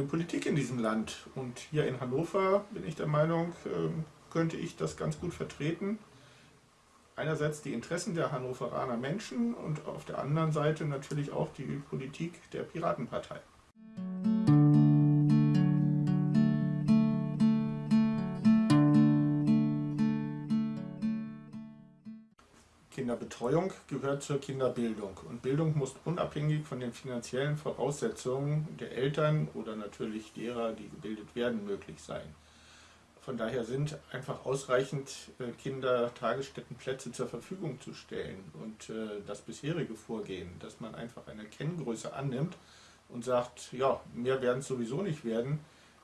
neue Politik in diesem Land. Und hier in Hannover bin ich der Meinung, ähm, könnte ich das ganz gut vertreten. Einerseits die Interessen der Hannoveraner Menschen und auf der anderen Seite natürlich auch die Politik der Piratenpartei. Kinderbetreuung gehört zur Kinderbildung und Bildung muss unabhängig von den finanziellen Voraussetzungen der Eltern oder natürlich derer, die gebildet werden, möglich sein. Von daher sind einfach ausreichend äh, Kindertagesstättenplätze zur Verfügung zu stellen und äh, das bisherige Vorgehen, dass man einfach eine Kenngröße annimmt und sagt, ja, mehr werden es sowieso nicht werden,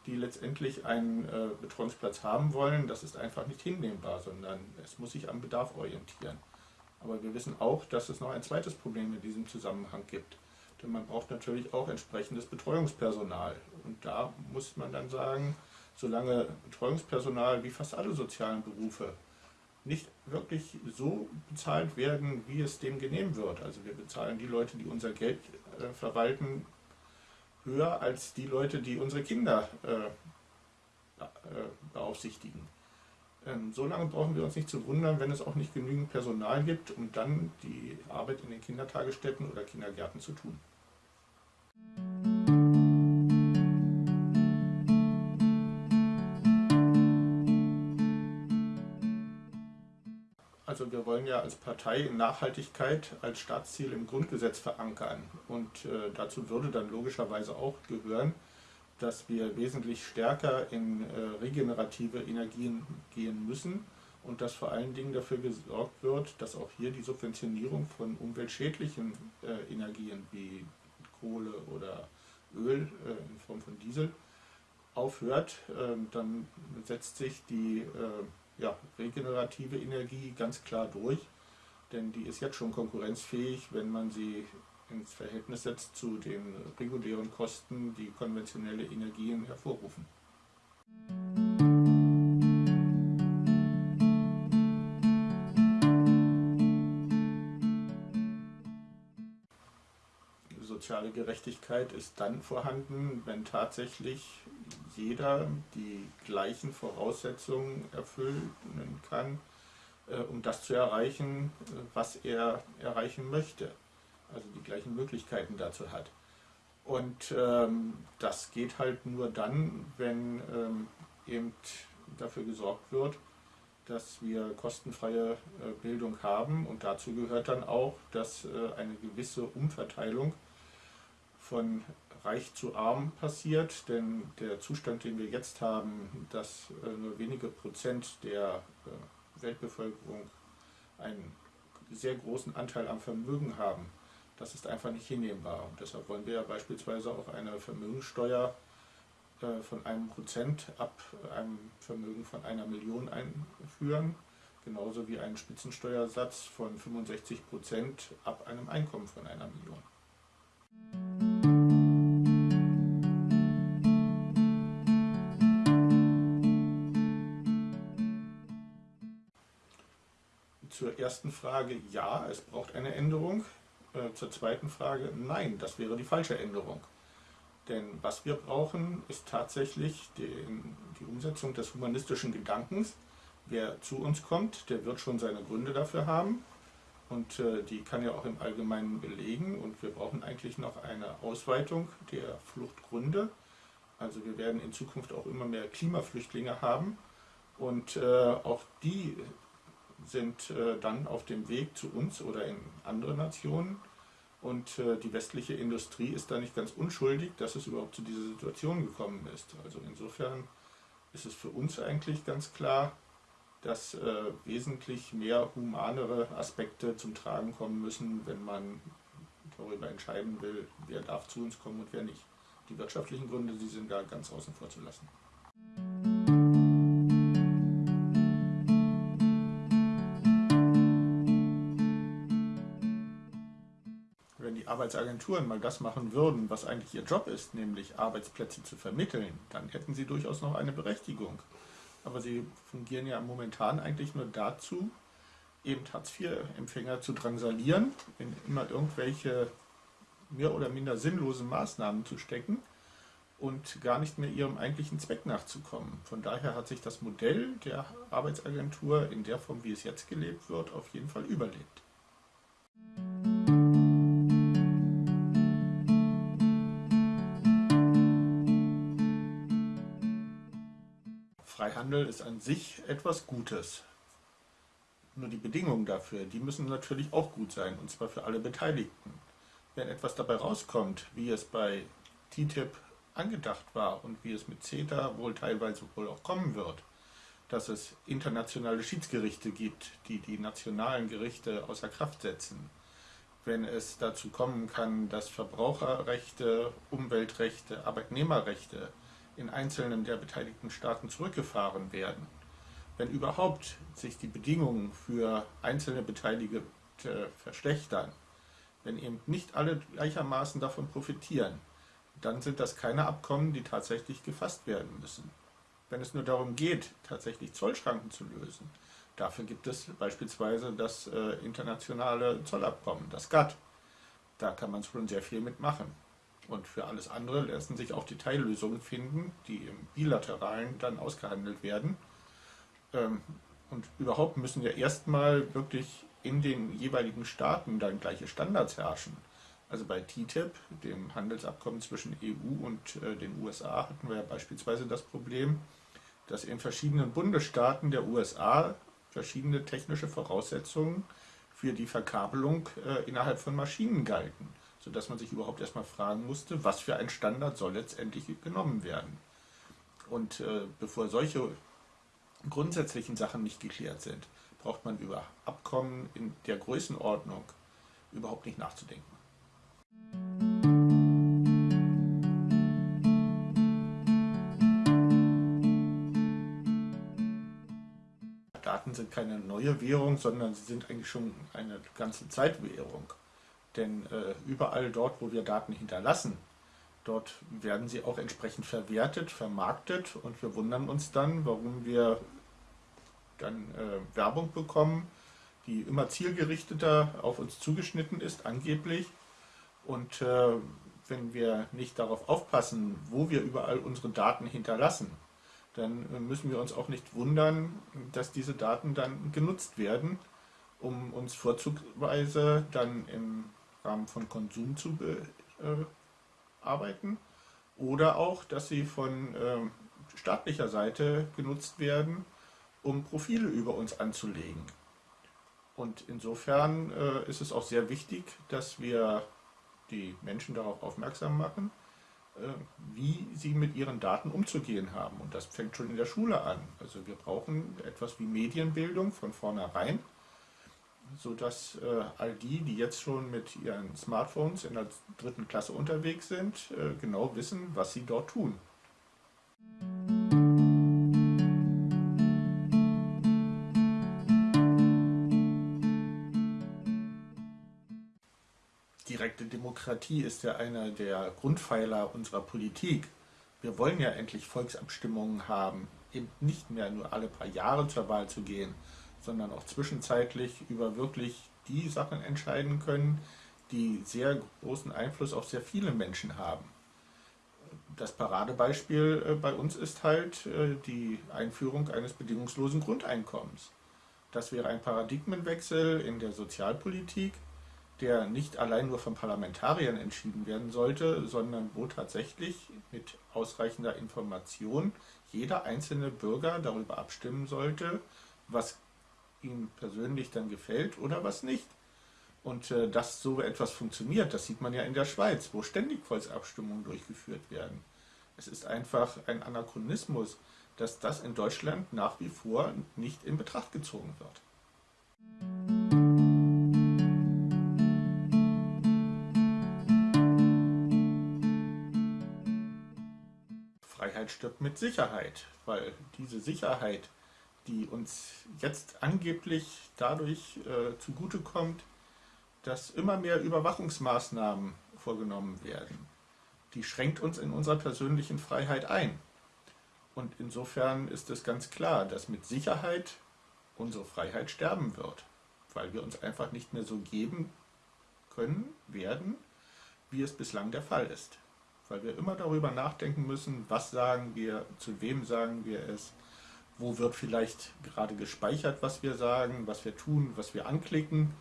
die letztendlich einen äh, Betreuungsplatz haben wollen, das ist einfach nicht hinnehmbar, sondern es muss sich am Bedarf orientieren. Aber wir wissen auch, dass es noch ein zweites Problem in diesem Zusammenhang gibt. Denn man braucht natürlich auch entsprechendes Betreuungspersonal. Und da muss man dann sagen, solange Betreuungspersonal wie fast alle sozialen Berufe nicht wirklich so bezahlt werden, wie es dem genehm wird. Also wir bezahlen die Leute, die unser Geld äh, verwalten, höher als die Leute, die unsere Kinder äh, äh, beaufsichtigen. Ähm, so lange brauchen wir uns nicht zu wundern, wenn es auch nicht genügend Personal gibt, um dann die Arbeit in den Kindertagesstätten oder Kindergärten zu tun. Also wir wollen ja als Partei Nachhaltigkeit als Staatsziel im Grundgesetz verankern und äh, dazu würde dann logischerweise auch gehören, dass wir wesentlich stärker in äh, regenerative Energien gehen müssen und dass vor allen Dingen dafür gesorgt wird, dass auch hier die Subventionierung von umweltschädlichen äh, Energien wie Kohle oder Öl äh, in Form von Diesel aufhört. Ähm, dann setzt sich die ja, regenerative Energie ganz klar durch, denn die ist jetzt schon konkurrenzfähig, wenn man sie ins Verhältnis setzt zu den regulären Kosten, die konventionelle Energien hervorrufen. Soziale Gerechtigkeit ist dann vorhanden, wenn tatsächlich jeder die gleichen Voraussetzungen erfüllen kann, äh, um das zu erreichen, was er erreichen möchte also die gleichen Möglichkeiten dazu hat. Und ähm, das geht halt nur dann, wenn ähm, eben dafür gesorgt wird, dass wir kostenfreie äh, Bildung haben und dazu gehört dann auch, dass äh, eine gewisse Umverteilung von reich zu arm passiert, denn der Zustand, den wir jetzt haben, dass äh, nur wenige Prozent der äh, Weltbevölkerung einen sehr großen Anteil am Vermögen haben, das ist einfach nicht hinnehmbar. Und deshalb wollen wir ja beispielsweise auch eine Vermögenssteuer äh, von einem Prozent ab einem Vermögen von einer Million einführen, genauso wie einen Spitzensteuersatz von 65 Prozent ab einem Einkommen von einer Million. Zur ersten Frage, ja, es braucht eine Änderung. Äh, zur zweiten Frage, nein, das wäre die falsche Änderung. Denn was wir brauchen, ist tatsächlich die, die Umsetzung des humanistischen Gedankens. Wer zu uns kommt, der wird schon seine Gründe dafür haben und äh, die kann er auch im Allgemeinen belegen und wir brauchen eigentlich noch eine Ausweitung der Fluchtgründe. Also wir werden in Zukunft auch immer mehr Klimaflüchtlinge haben und äh, auch die sind äh, dann auf dem Weg zu uns oder in andere Nationen. Und äh, die westliche Industrie ist da nicht ganz unschuldig, dass es überhaupt zu dieser Situation gekommen ist. Also insofern ist es für uns eigentlich ganz klar, dass äh, wesentlich mehr humanere Aspekte zum Tragen kommen müssen, wenn man darüber entscheiden will, wer darf zu uns kommen und wer nicht. Die wirtschaftlichen Gründe, die sind da ganz außen vor zu lassen. Arbeitsagenturen mal das machen würden, was eigentlich ihr Job ist, nämlich Arbeitsplätze zu vermitteln, dann hätten sie durchaus noch eine Berechtigung. Aber sie fungieren ja momentan eigentlich nur dazu, eben Hartz-IV-Empfänger zu drangsalieren, in immer irgendwelche mehr oder minder sinnlosen Maßnahmen zu stecken und gar nicht mehr ihrem eigentlichen Zweck nachzukommen. Von daher hat sich das Modell der Arbeitsagentur in der Form, wie es jetzt gelebt wird, auf jeden Fall überlebt. Freihandel ist an sich etwas Gutes. Nur die Bedingungen dafür, die müssen natürlich auch gut sein, und zwar für alle Beteiligten. Wenn etwas dabei rauskommt, wie es bei TTIP angedacht war und wie es mit CETA wohl teilweise wohl auch kommen wird, dass es internationale Schiedsgerichte gibt, die die nationalen Gerichte außer Kraft setzen, wenn es dazu kommen kann, dass Verbraucherrechte, Umweltrechte, Arbeitnehmerrechte in einzelnen der beteiligten Staaten zurückgefahren werden, wenn überhaupt sich die Bedingungen für einzelne Beteiligte verschlechtern, wenn eben nicht alle gleichermaßen davon profitieren, dann sind das keine Abkommen, die tatsächlich gefasst werden müssen. Wenn es nur darum geht, tatsächlich Zollschranken zu lösen, dafür gibt es beispielsweise das äh, internationale Zollabkommen, das GATT. Da kann man schon sehr viel mitmachen. Und für alles andere lassen sich auch Detaillösungen finden, die im Bilateralen dann ausgehandelt werden. Ähm, und überhaupt müssen ja erstmal wirklich in den jeweiligen Staaten dann gleiche Standards herrschen. Also bei TTIP, dem Handelsabkommen zwischen EU und äh, den USA, hatten wir ja beispielsweise das Problem, dass in verschiedenen Bundesstaaten der USA verschiedene technische Voraussetzungen für die Verkabelung äh, innerhalb von Maschinen galten, sodass man sich überhaupt erstmal fragen musste, was für ein Standard soll letztendlich genommen werden. Und äh, bevor solche grundsätzlichen Sachen nicht geklärt sind, braucht man über Abkommen in der Größenordnung überhaupt nicht nachzudenken. Daten sind keine neue Währung, sondern sie sind eigentlich schon eine ganze Zeit Währung. Denn äh, überall dort, wo wir Daten hinterlassen, dort werden sie auch entsprechend verwertet, vermarktet und wir wundern uns dann, warum wir dann äh, Werbung bekommen, die immer zielgerichteter auf uns zugeschnitten ist, angeblich, und äh, wenn wir nicht darauf aufpassen, wo wir überall unsere Daten hinterlassen, dann müssen wir uns auch nicht wundern, dass diese Daten dann genutzt werden, um uns vorzugsweise dann im Rahmen von Konsum zu bearbeiten äh, oder auch, dass sie von äh, staatlicher Seite genutzt werden, um Profile über uns anzulegen. Und insofern äh, ist es auch sehr wichtig, dass wir die Menschen darauf aufmerksam machen, äh, wie sie mit ihren Daten umzugehen haben. Und das fängt schon in der Schule an. Also wir brauchen etwas wie Medienbildung von vornherein, sodass äh, all die, die jetzt schon mit ihren Smartphones in der dritten Klasse unterwegs sind, äh, genau wissen, was sie dort tun. direkte Demokratie ist ja einer der Grundpfeiler unserer Politik. Wir wollen ja endlich Volksabstimmungen haben, eben nicht mehr nur alle paar Jahre zur Wahl zu gehen, sondern auch zwischenzeitlich über wirklich die Sachen entscheiden können, die sehr großen Einfluss auf sehr viele Menschen haben. Das Paradebeispiel äh, bei uns ist halt äh, die Einführung eines bedingungslosen Grundeinkommens. Das wäre ein Paradigmenwechsel in der Sozialpolitik, der nicht allein nur von Parlamentariern entschieden werden sollte, sondern wo tatsächlich mit ausreichender Information jeder einzelne Bürger darüber abstimmen sollte, was ihm persönlich dann gefällt oder was nicht. Und äh, dass so etwas funktioniert, das sieht man ja in der Schweiz, wo ständig Volksabstimmungen durchgeführt werden. Es ist einfach ein Anachronismus, dass das in Deutschland nach wie vor nicht in Betracht gezogen wird. Freiheit stirbt mit Sicherheit, weil diese Sicherheit, die uns jetzt angeblich dadurch äh, zugutekommt, dass immer mehr Überwachungsmaßnahmen vorgenommen werden, die schränkt uns in unserer persönlichen Freiheit ein. Und insofern ist es ganz klar, dass mit Sicherheit unsere Freiheit sterben wird, weil wir uns einfach nicht mehr so geben können, werden, wie es bislang der Fall ist. weil wir immer darüber nachdenken müssen, was sagen wir, zu wem sagen wir es, wo wird vielleicht gerade gespeichert, was wir sagen, was wir tun, was wir anklicken.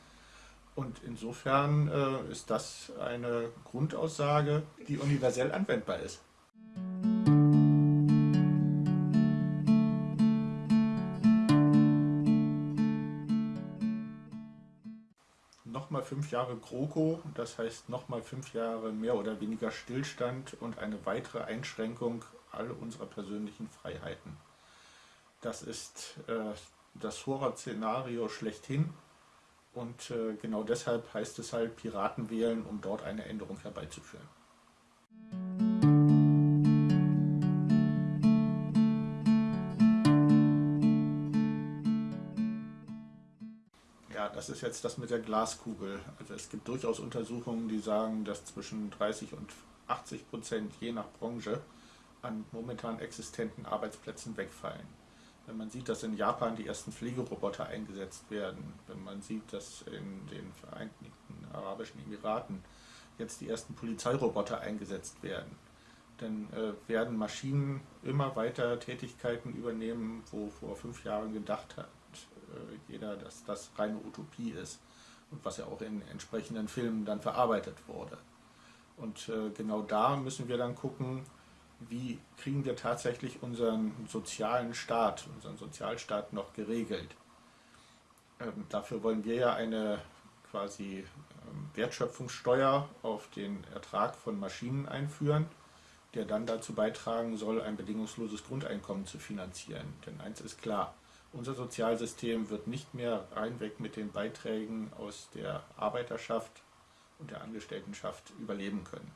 Und insofern äh, ist das eine Grundaussage, die universell anwendbar ist. Nochmal fünf Jahre GroKo, das heißt nochmal fünf Jahre mehr oder weniger Stillstand und eine weitere Einschränkung all unserer persönlichen Freiheiten. Das ist äh, das Horror-Szenario schlechthin und äh, genau deshalb heißt es halt Piraten wählen, um dort eine Änderung herbeizuführen. Ja, das ist jetzt das mit der Glaskugel. Also es gibt durchaus Untersuchungen, die sagen, dass zwischen 30 und 80 Prozent je nach Branche an momentan existenten Arbeitsplätzen wegfallen. Wenn man sieht, dass in Japan die ersten Pflegeroboter eingesetzt werden, wenn man sieht, dass in den Vereinigten Arabischen Emiraten jetzt die ersten Polizeiroboter eingesetzt werden, dann äh, werden Maschinen immer weiter Tätigkeiten übernehmen, wo vor fünf Jahren gedacht hat äh, jeder, dass das reine Utopie ist und was ja auch in entsprechenden Filmen dann verarbeitet wurde. Und äh, genau da müssen wir dann gucken, wie kriegen wir tatsächlich unseren sozialen Staat, unseren Sozialstaat noch geregelt. Ähm, dafür wollen wir ja eine quasi ähm, Wertschöpfungssteuer auf den Ertrag von Maschinen einführen, der dann dazu beitragen soll, ein bedingungsloses Grundeinkommen zu finanzieren. Denn eins ist klar, unser Sozialsystem wird nicht mehr reinweg mit den Beiträgen aus der Arbeiterschaft und der Angestelltenschaft überleben können.